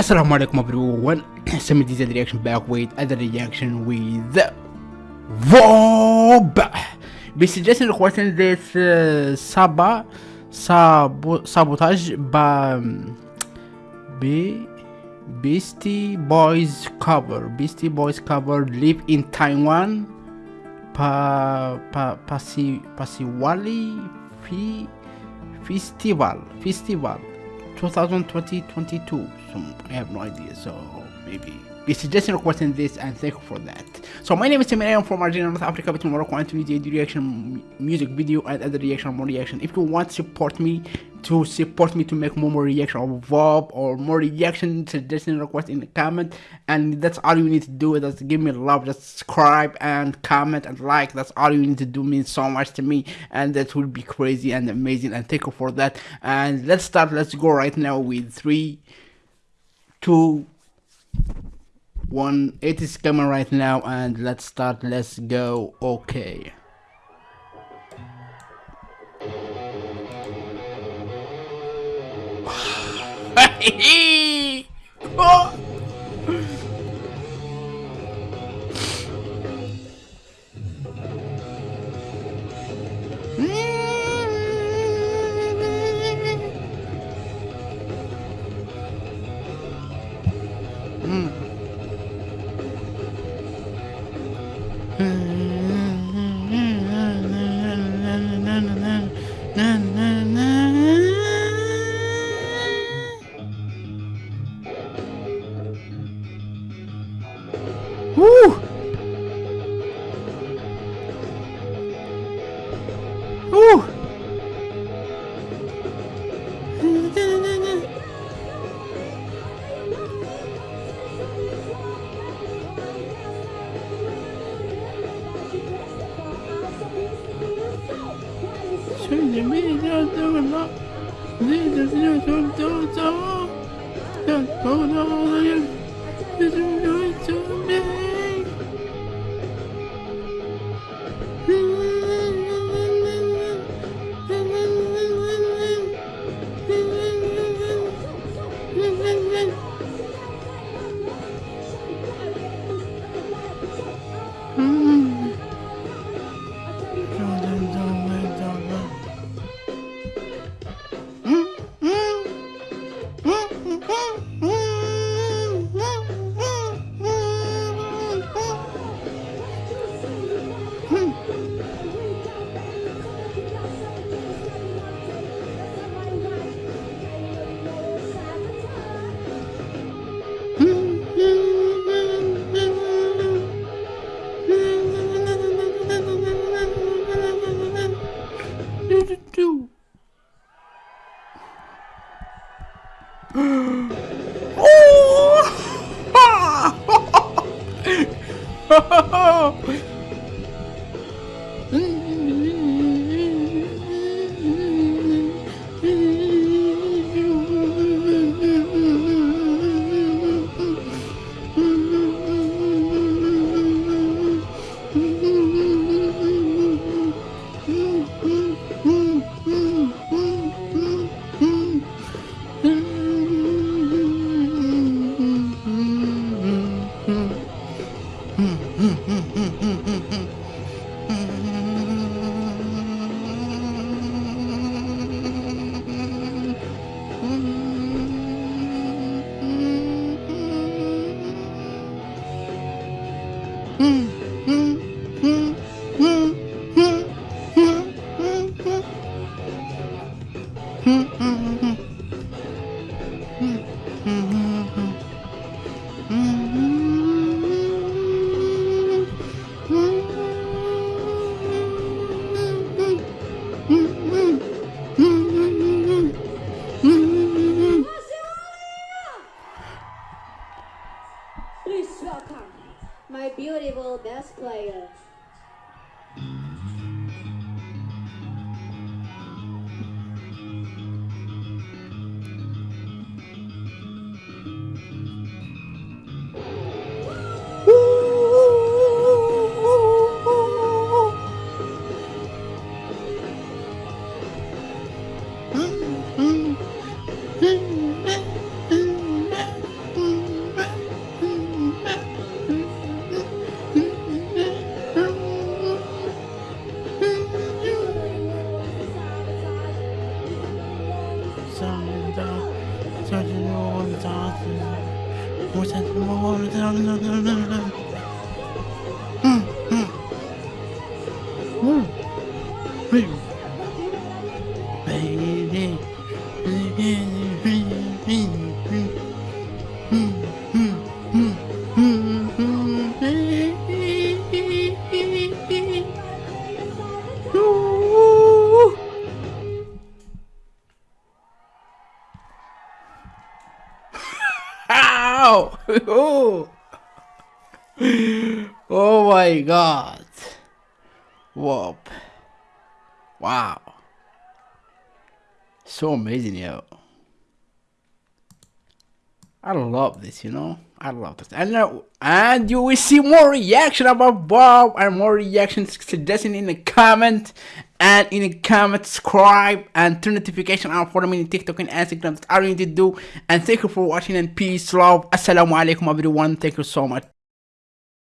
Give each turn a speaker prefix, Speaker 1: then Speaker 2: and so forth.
Speaker 1: Assalamu alaikum everyone. Semi Diesel reaction back with other reaction with Vob. Be suggesting requesting this uh, Saba sabo, sabotage by Be Beastie Boys cover. Beastie Boys cover live in Taiwan. Pa pa pasi pasiwali fi festival festival 2020-22 i have no idea so maybe be suggesting requesting this and thank you for that so my name is Tim I'm from Algeria, North Africa, between Morocco and Tunisia. Do reaction, music video, and other reaction, more reaction. If you want to support me, to support me to make more, more reaction of Vob or more reaction, suggestion, request in the comment, and that's all you need to do. Just give me love, just subscribe and comment and like. That's all you need to do. Means so much to me, and that will be crazy and amazing. And thank you for that. And let's start. Let's go right now with three, two one it is coming right now and let's start let's go okay oh. Woo! Zeyde çok çok çok Çok çok olayım Bizim göğsüm bey Oh!
Speaker 2: Please welcome my beautiful bass player. important.
Speaker 1: Ow! oh my god. Whoop. Wow. So amazing, yo. I love this, you know. I love this, and uh, and you will see more reaction about Bob and more reactions suggesting in the comment and in the comment subscribe and turn notification on for me in TikTok and Instagram. That's all you need to do. And thank you for watching and peace, love. Assalamu alaikum everyone. Thank you so much.